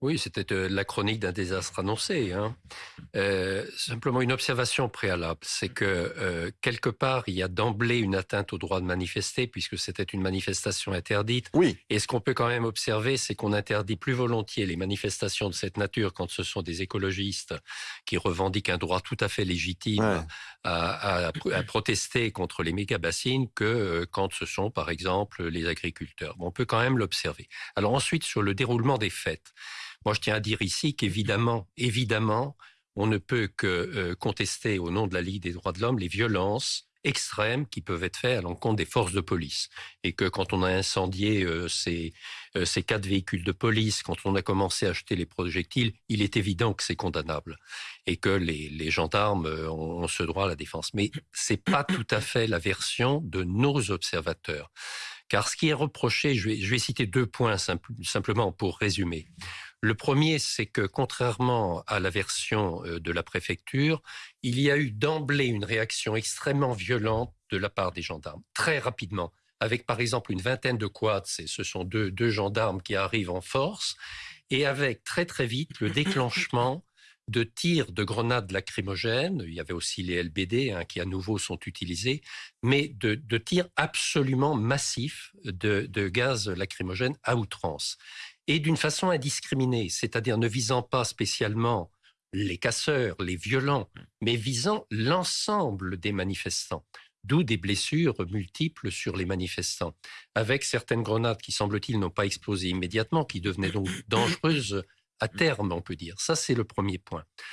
Oui, c'était euh, la chronique d'un désastre annoncé. Hein. Euh, simplement une observation préalable, c'est que euh, quelque part, il y a d'emblée une atteinte au droit de manifester, puisque c'était une manifestation interdite. Oui. Et ce qu'on peut quand même observer, c'est qu'on interdit plus volontiers les manifestations de cette nature quand ce sont des écologistes qui revendiquent un droit tout à fait légitime Ouais. à, à- à protester contre les méga-bassines que euh, quand ce sont, par exemple, les agriculteurs. Bon, on peut quand même l'observer. Alors ensuite, sur le déroulement des fêtes. Moi, je tiens à dire ici qu'évidemment, évidemment, on ne peut que euh, contester au nom de la Ligue des droits de l'homme les violences extrêmes qui peuvent être faites à l'encontre des forces de police. Et que quand on a incendié euh, ces, euh, ces quatre véhicules de police, quand on a commencé à acheter les projectiles, il est évident que c'est condamnable et que les, les gendarmes ont, ce droit à la défense. Mais c'est pas tout à fait la version de nos observateurs. Car ce qui est reproché, je vais, je vais citer deux points simple- simplement pour résumer. Le premier, c'est que contrairement à la version euh, de la préfecture, il y a eu d'emblée une réaction extrêmement violente de la part des gendarmes, très rapidement, avec par exemple une vingtaine de quads, c'est- ce sont deux, deux gendarmes qui arrivent en force, et avec très très vite le déclenchement de tirs de grenades lacrymogènes, il y avait aussi les LBD hein, qui à nouveau sont utilisés, mais de, de tirs absolument massifs de, de gaz lacrymogène à outrance et d'une façon indiscriminée, c'est-à-dire ne visant pas spécialement les casseurs, les violents, mais visant l'ensemble des manifestants. D'où des blessures multiples sur les manifestants, avec certaines grenades qui, semble-t-il, n'ont pas explosé immédiatement, qui devenaient donc dangereuses à terme, on peut dire. Ça, c'est le premier point.